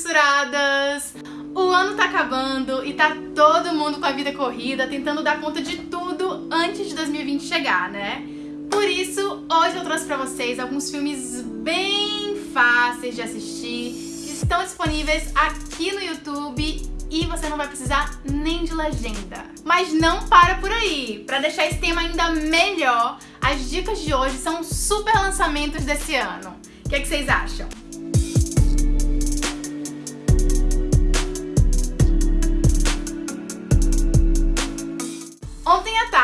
censuradas! O ano tá acabando e tá todo mundo com a vida corrida, tentando dar conta de tudo antes de 2020 chegar, né? Por isso, hoje eu trouxe pra vocês alguns filmes bem fáceis de assistir, que estão disponíveis aqui no YouTube e você não vai precisar nem de legenda. Mas não para por aí! Para deixar esse tema ainda melhor, as dicas de hoje são super lançamentos desse ano. O que, é que vocês acham?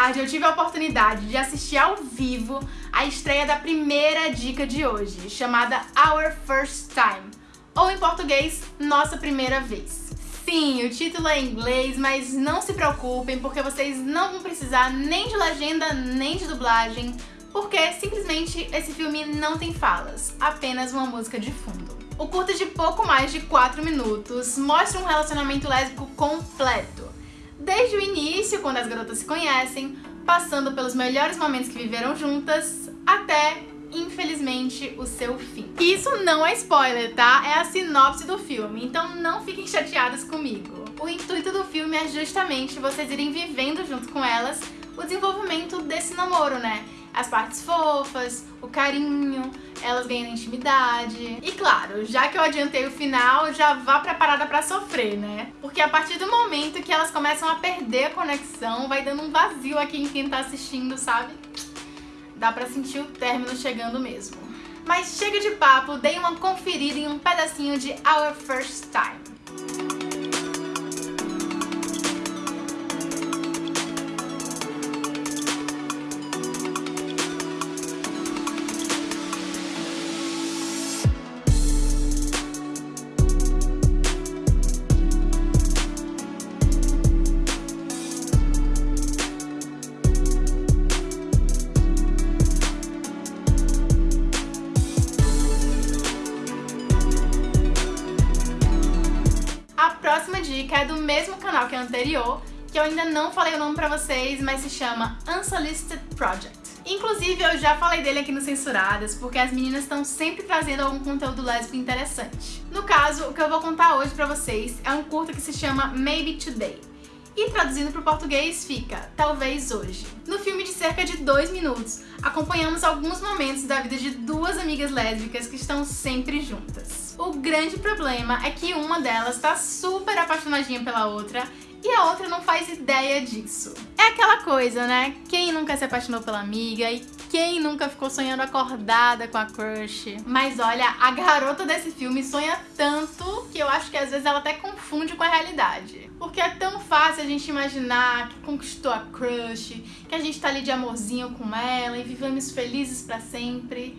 Tarde eu tive a oportunidade de assistir ao vivo a estreia da primeira dica de hoje, chamada Our First Time, ou em português, Nossa Primeira Vez. Sim, o título é em inglês, mas não se preocupem, porque vocês não vão precisar nem de legenda, nem de dublagem, porque simplesmente esse filme não tem falas, apenas uma música de fundo. O curta de pouco mais de 4 minutos mostra um relacionamento lésbico completo. Desde o início, quando as garotas se conhecem, passando pelos melhores momentos que viveram juntas, até infelizmente, o seu fim. Isso não é spoiler, tá? É a sinopse do filme, então não fiquem chateadas comigo. O intuito do filme é justamente vocês irem vivendo junto com elas o desenvolvimento desse namoro, né? As partes fofas, o carinho, elas ganhando intimidade. E claro, já que eu adiantei o final, já vá preparada pra sofrer, né? Porque a partir do momento que elas começam a perder a conexão, vai dando um vazio aqui em quem tá assistindo, sabe? dá pra sentir o término chegando mesmo. Mas chega de papo, dei uma conferida em um pedacinho de Our First Time. Dica é do mesmo canal que a anterior, que eu ainda não falei o nome pra vocês, mas se chama Unsolicited Project. Inclusive, eu já falei dele aqui no Censuradas, porque as meninas estão sempre trazendo algum conteúdo lésbico interessante. No caso, o que eu vou contar hoje pra vocês é um curta que se chama Maybe Today. E traduzindo para o português fica Talvez Hoje. No filme cerca de dois minutos, acompanhamos alguns momentos da vida de duas amigas lésbicas que estão sempre juntas. O grande problema é que uma delas está super apaixonadinha pela outra e a outra não faz ideia disso. É aquela coisa, né? Quem nunca se apaixonou pela amiga e quem nunca ficou sonhando acordada com a crush? Mas olha, a garota desse filme sonha tanto que eu acho que às vezes ela até confunde com a realidade. Porque é tão fácil a gente imaginar que conquistou a crush, que a gente tá ali de amorzinho com ela e vivemos felizes pra sempre.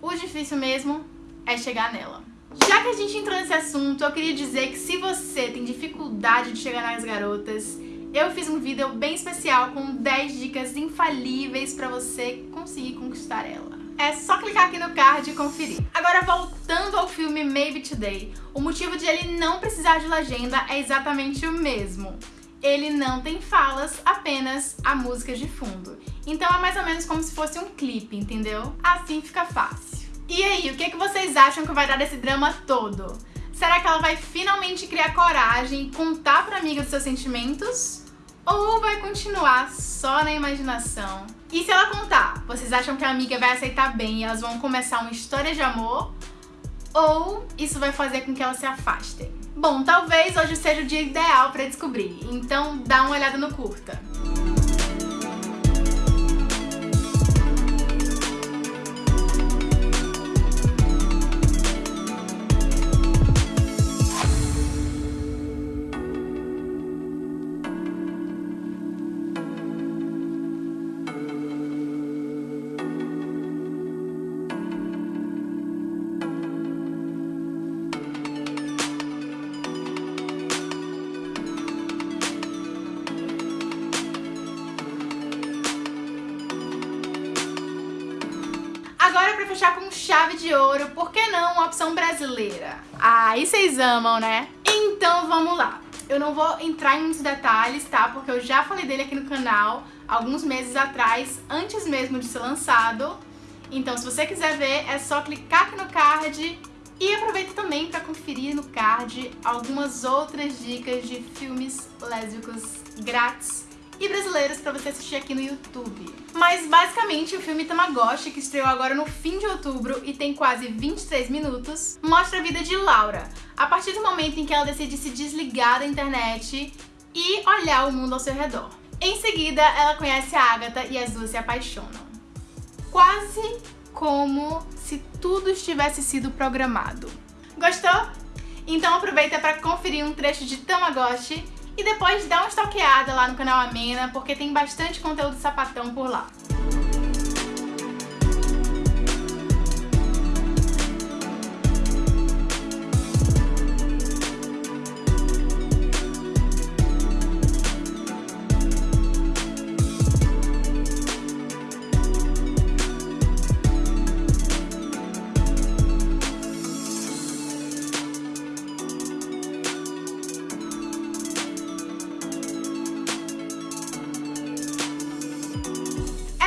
O difícil mesmo é chegar nela. Já que a gente entrou nesse assunto, eu queria dizer que se você tem dificuldade de chegar nas garotas, eu fiz um vídeo bem especial com 10 dicas infalíveis para você conseguir conquistar ela. É só clicar aqui no card e conferir. Agora, voltando ao filme Maybe Today, o motivo de ele não precisar de legenda é exatamente o mesmo. Ele não tem falas, apenas a música de fundo. Então é mais ou menos como se fosse um clipe, entendeu? Assim fica fácil. E aí, o que, é que vocês acham que vai dar desse drama todo? Será que ela vai finalmente criar coragem e contar pra amiga dos seus sentimentos? Ou vai continuar só na imaginação? E se ela contar, vocês acham que a amiga vai aceitar bem e elas vão começar uma história de amor? Ou isso vai fazer com que elas se afastem? Bom, talvez hoje seja o dia ideal pra descobrir, então dá uma olhada no curta. Agora pra fechar com chave de ouro, por que não uma opção brasileira? Ah, e vocês amam, né? Então vamos lá. Eu não vou entrar em muitos detalhes, tá? Porque eu já falei dele aqui no canal alguns meses atrás, antes mesmo de ser lançado. Então se você quiser ver, é só clicar aqui no card E aproveita também para conferir no card algumas outras dicas de filmes lésbicos grátis e brasileiros para você assistir aqui no YouTube. Mas basicamente o filme Tamagotchi, que estreou agora no fim de outubro e tem quase 23 minutos, mostra a vida de Laura, a partir do momento em que ela decide se desligar da internet e olhar o mundo ao seu redor. Em seguida, ela conhece a Agatha e as duas se apaixonam. Quase como se tudo estivesse sido programado. Gostou? Então aproveita para conferir um trecho de Tamagotchi e depois dá uma stalkeada lá no canal Amena, porque tem bastante conteúdo sapatão por lá.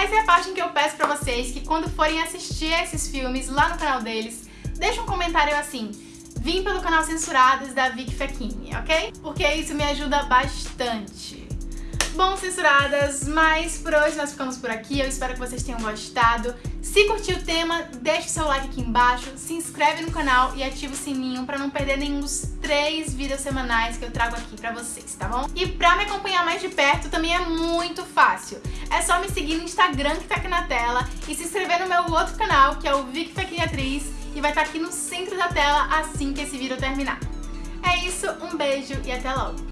Essa é a parte em que eu peço pra vocês que quando forem assistir esses filmes lá no canal deles, deixa um comentário assim, vim pelo canal Censurados da Vicky Fechini, ok? Porque isso me ajuda bastante. Bom, censuradas, mas por hoje nós ficamos por aqui. Eu espero que vocês tenham gostado. Se curtiu o tema, deixe seu like aqui embaixo, se inscreve no canal e ativa o sininho para não perder nenhum dos três vídeos semanais que eu trago aqui pra vocês, tá bom? E pra me acompanhar mais de perto também é muito fácil. É só me seguir no Instagram que tá aqui na tela e se inscrever no meu outro canal, que é o Vic Fequinha Atriz, e vai estar tá aqui no centro da tela assim que esse vídeo terminar. É isso, um beijo e até logo!